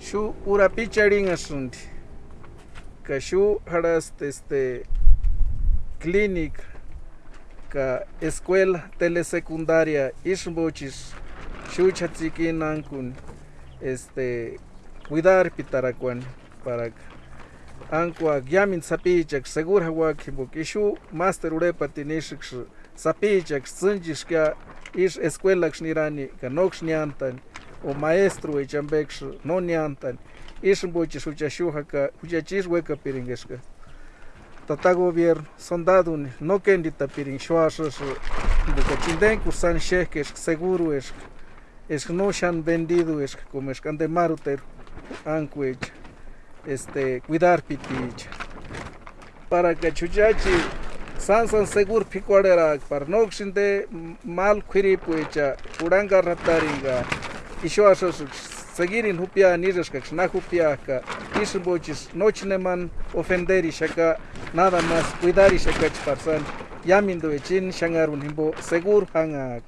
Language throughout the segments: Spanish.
Shu urapicharin asunti. Ka shu haras este clínica ka escuela telesecundaria ishbochis shu chatzikinankun este cuidar pitarakuan para ankwa yamin sapichak segura wak kishu master urepa tinishik sapichak tsinjishka ish escuela nirani ka o maestro echambeksh no nyantan ish mbochi shuchashuja ka huchachis weka piringeshka tata gobierno soldado no kendita piring shuashas buka chinden kursan shehkesh seguro es es no shan vendido es como es kande maruter ankuech este cuidar pitich para que chuchachi san san segur picuarera para no xinde mal khiri puecha uranga rataringa seguir in hupia nires que na hupia ka isbochis nochneman ofender y shaka nada más cuidar y shaka parsan. Yamindo echin shangarun himbo segur hangak.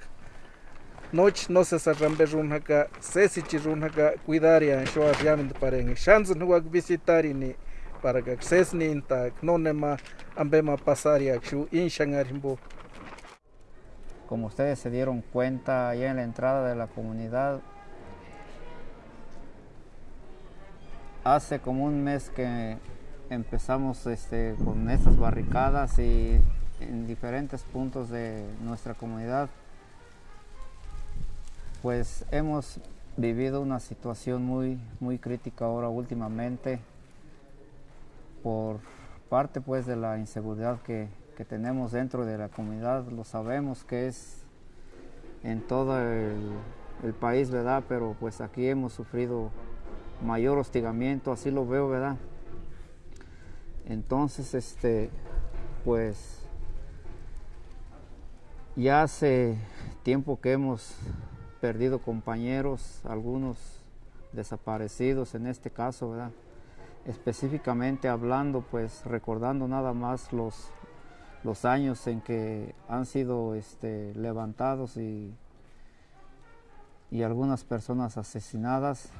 Noche no se sarrambe runhaka sesi chirunhaka cuidar ya shoa yamindo pareng. Shanzun huak visitar ni para que ses ni inta no nema ambema pasar ya shu in shangar himbo. Como ustedes se dieron cuenta ya en la entrada de la comunidad hace como un mes que empezamos este, con estas barricadas y en diferentes puntos de nuestra comunidad pues hemos vivido una situación muy, muy crítica ahora últimamente por parte pues de la inseguridad que, que tenemos dentro de la comunidad, lo sabemos que es en todo el, el país, ¿verdad? Pero pues aquí hemos sufrido mayor hostigamiento, así lo veo, ¿verdad? Entonces, este, pues, ya hace tiempo que hemos perdido compañeros, algunos desaparecidos en este caso, ¿verdad? Específicamente hablando, pues, recordando nada más los, los años en que han sido este, levantados y, y algunas personas asesinadas,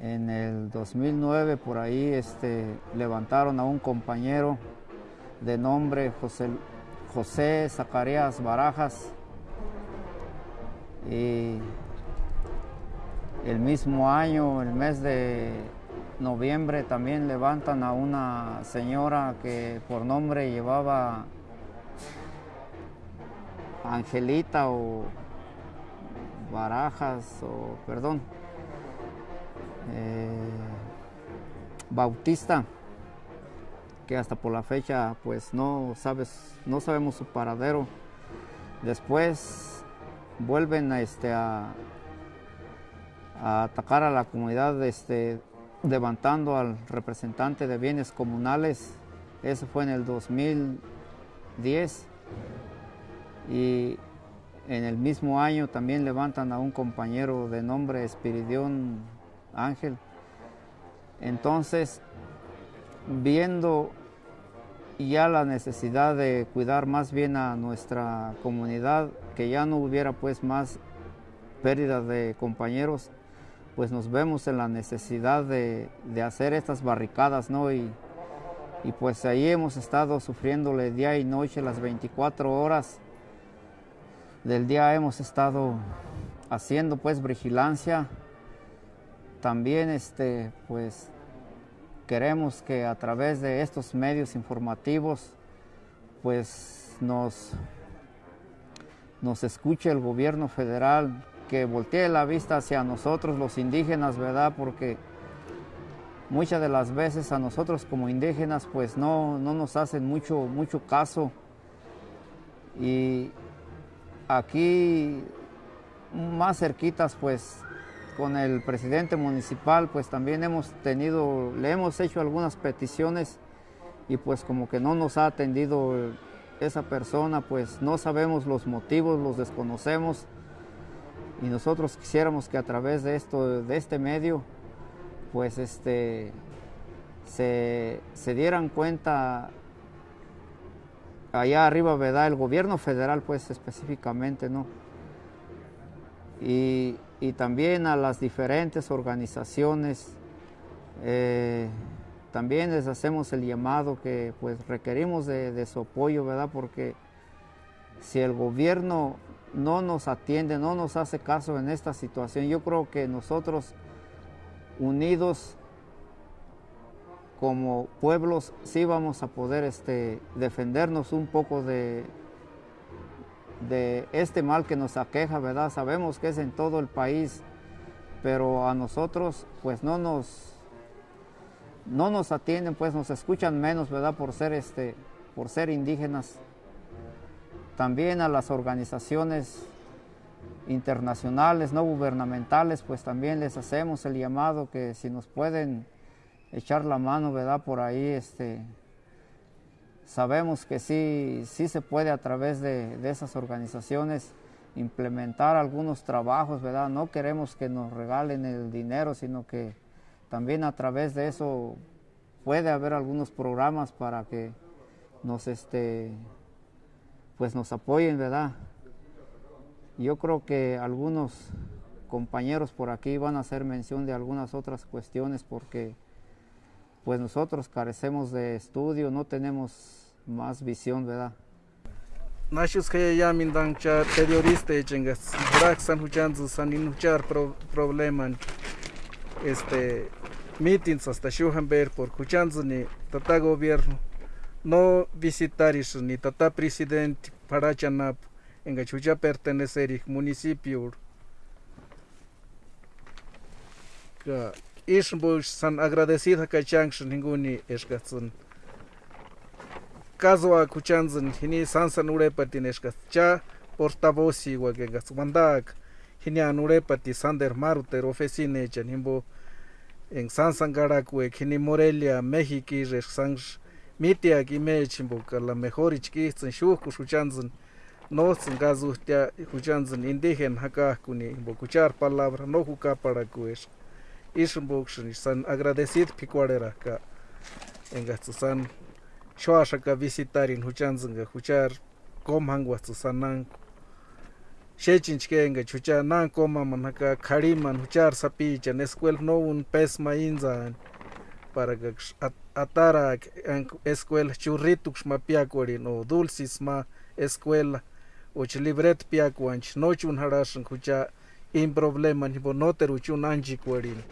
en el 2009 por ahí este, levantaron a un compañero de nombre José, José Zacarías Barajas. Y el mismo año, el mes de noviembre, también levantan a una señora que por nombre llevaba Angelita o Barajas o perdón, eh, Bautista, que hasta por la fecha pues no sabes, no sabemos su paradero. Después vuelven a, este, a, a atacar a la comunidad este, levantando al representante de bienes comunales. Eso fue en el 2010. Y en el mismo año también levantan a un compañero de nombre Espiridión Ángel. Entonces, viendo ya la necesidad de cuidar más bien a nuestra comunidad, que ya no hubiera pues más pérdida de compañeros, pues nos vemos en la necesidad de, de hacer estas barricadas, ¿no? Y, y, pues ahí hemos estado sufriéndole día y noche, las 24 horas del día hemos estado haciendo pues vigilancia, también este, pues, queremos que a través de estos medios informativos pues nos, nos escuche el gobierno federal, que voltee la vista hacia nosotros los indígenas, ¿verdad? Porque muchas de las veces a nosotros como indígenas pues no, no nos hacen mucho, mucho caso. Y aquí más cerquitas pues con el presidente municipal, pues también hemos tenido, le hemos hecho algunas peticiones y pues como que no nos ha atendido esa persona, pues no sabemos los motivos, los desconocemos y nosotros quisiéramos que a través de esto, de este medio, pues este, se, se dieran cuenta allá arriba, ¿verdad? El gobierno federal, pues específicamente, ¿no? y, y también a las diferentes organizaciones. eh, también les hacemos el llamado que pues requerimos de, de su apoyo, ¿verdad? Porque si el gobierno no nos atiende, no nos hace caso en esta situación, yo creo que nosotros unidos como pueblos sí vamos a poder este, defendernos un poco de, de este mal que nos aqueja, ¿verdad? Sabemos que es en todo el país, pero a nosotros pues no nos, no nos atienden, pues nos escuchan menos, ¿verdad? Por ser, este, por ser indígenas. También a las organizaciones internacionales, no gubernamentales, pues también les hacemos el llamado que si nos pueden echar la mano, ¿verdad? Por ahí, este, sabemos que sí, sí se puede a través de, de esas organizaciones implementar algunos trabajos, ¿verdad? No queremos que nos regalen el dinero, sino que también a través de eso puede haber algunos programas para que nos, este, pues nos apoyen, ¿verdad? Yo creo que algunos compañeros por aquí van a hacer mención de algunas otras cuestiones porque pues nosotros carecemos de estudio, no tenemos más visión, ¿verdad? Este meetings hasta huchanzu ni tata gobierno. No visitaris ni tata presidente para chanap en chucha pertenecer municipio Ischenbusch san agradecida kachanxin ninguni eskatsun. Kazwa kuchanzin hini sansan urepatin eskatcha portavoz iwakengatz wandak hini an urepati Sander Maruter ofecina echan himbo en sansan garakue hini Morelia México irexsanx mitiak imech himbo ka la mejor ichkitzin shuku shuchanzin notzin gazuhtia shuchanzin indigen hakakuni himbo kuchar palabra no jukaparakuesh. ishun bukshun san agradecid picuareraka enga san shoashaka visitarin huchanzanga huchar komhangwa tsusanan shechinchke enga chucha nan. Koma manaka khariman huchar sapi chan escuel no un pes mainza para atara escuel churrituk mapiakori no dulcis ma escuel uch libret piakuanch nochun harashan hucha in problema ni bonoteru chun anjikuarin.